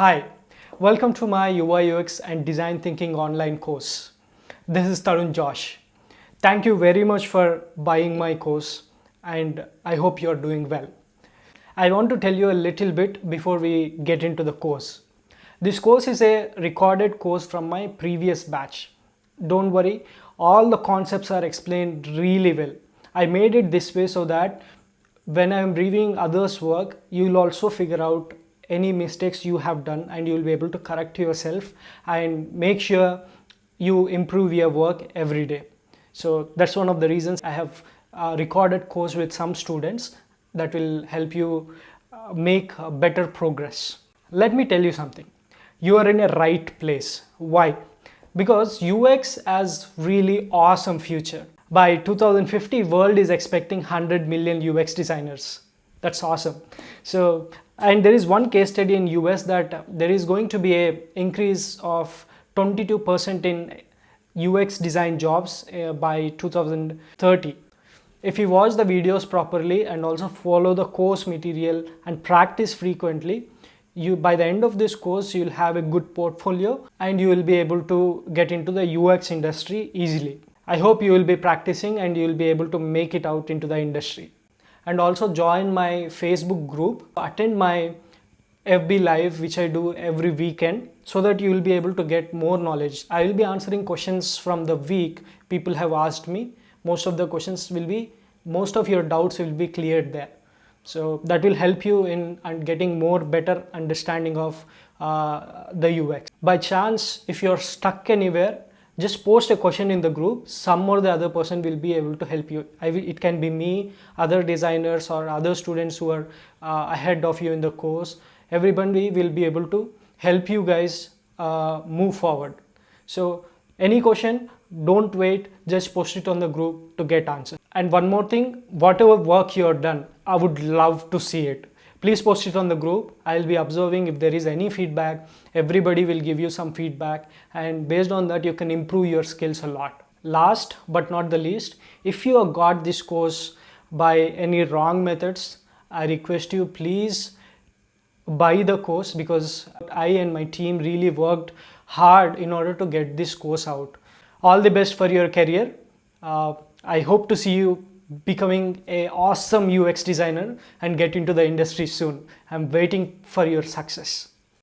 Hi, welcome to my UI UX and design thinking online course. This is Tarun Josh. Thank you very much for buying my course and I hope you're doing well. I want to tell you a little bit before we get into the course. This course is a recorded course from my previous batch. Don't worry, all the concepts are explained really well. I made it this way so that when I'm reviewing others' work, you'll also figure out any mistakes you have done and you'll be able to correct yourself and make sure you improve your work every day. So that's one of the reasons I have uh, recorded course with some students that will help you uh, make better progress. Let me tell you something. You are in a right place. Why? Because UX has really awesome future. By 2050, world is expecting 100 million UX designers. That's awesome. So, and there is one case study in US that there is going to be a increase of 22% in UX design jobs uh, by 2030. If you watch the videos properly and also follow the course material and practice frequently, you by the end of this course you'll have a good portfolio and you will be able to get into the UX industry easily. I hope you will be practicing and you will be able to make it out into the industry. And also join my Facebook group, attend my FB live which I do every weekend so that you will be able to get more knowledge. I will be answering questions from the week people have asked me. Most of the questions will be, most of your doubts will be cleared there. So that will help you in getting more better understanding of uh, the UX. By chance, if you're stuck anywhere, just post a question in the group. Some or the other person will be able to help you. It can be me other designers or other students who are uh, ahead of you in the course. Everybody will be able to help you guys uh, move forward. So any question don't wait. Just post it on the group to get answer. And one more thing whatever work you have done i would love to see it please post it on the group i'll be observing if there is any feedback everybody will give you some feedback and based on that you can improve your skills a lot last but not the least if you have got this course by any wrong methods i request you please buy the course because I and my team really worked hard in order to get this course out. All the best for your career. Uh, I hope to see you becoming a awesome UX designer and get into the industry soon. I'm waiting for your success.